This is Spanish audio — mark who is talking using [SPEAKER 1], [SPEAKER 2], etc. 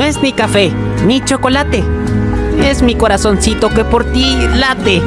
[SPEAKER 1] No es ni café, ni chocolate. Es mi corazoncito que por ti late.